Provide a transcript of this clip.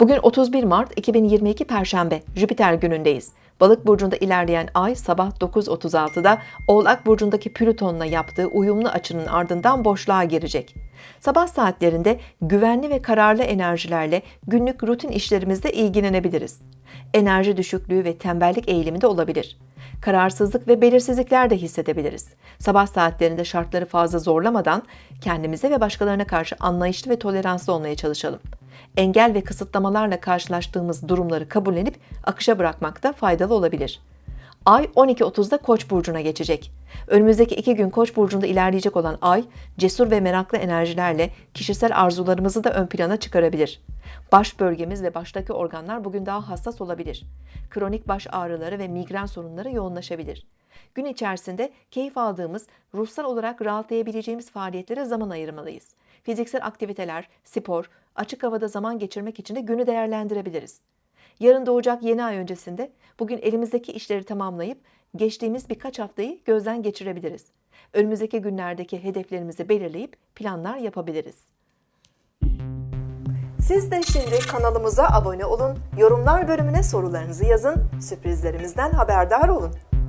Bugün 31 Mart 2022 Perşembe, Jüpiter günündeyiz. Balık burcunda ilerleyen ay sabah 9.36'da Oğlak burcundaki Plüton'la yaptığı uyumlu açının ardından boşluğa girecek. Sabah saatlerinde güvenli ve kararlı enerjilerle günlük rutin işlerimizde ilgilenebiliriz. Enerji düşüklüğü ve tembellik eğilimi de olabilir. Kararsızlık ve belirsizlikler de hissedebiliriz. Sabah saatlerinde şartları fazla zorlamadan kendimize ve başkalarına karşı anlayışlı ve toleranslı olmaya çalışalım. Engel ve kısıtlamalarla karşılaştığımız durumları kabullenip akışa bırakmakta faydalı olabilir. Ay 12.30'da Koç burcuna geçecek. Önümüzdeki iki gün Koç burcunda ilerleyecek olan Ay, cesur ve meraklı enerjilerle kişisel arzularımızı da ön plana çıkarabilir. Baş bölgemiz ve baştaki organlar bugün daha hassas olabilir. Kronik baş ağrıları ve migren sorunları yoğunlaşabilir. Gün içerisinde keyif aldığımız, ruhsal olarak rahatlayabileceğimiz faaliyetlere zaman ayırmalıyız. Fiziksel aktiviteler, spor, açık havada zaman geçirmek için de günü değerlendirebiliriz. Yarın doğacak yeni ay öncesinde bugün elimizdeki işleri tamamlayıp geçtiğimiz birkaç haftayı gözden geçirebiliriz. Önümüzdeki günlerdeki hedeflerimizi belirleyip planlar yapabiliriz. Siz de şimdi kanalımıza abone olun, yorumlar bölümüne sorularınızı yazın, sürprizlerimizden haberdar olun.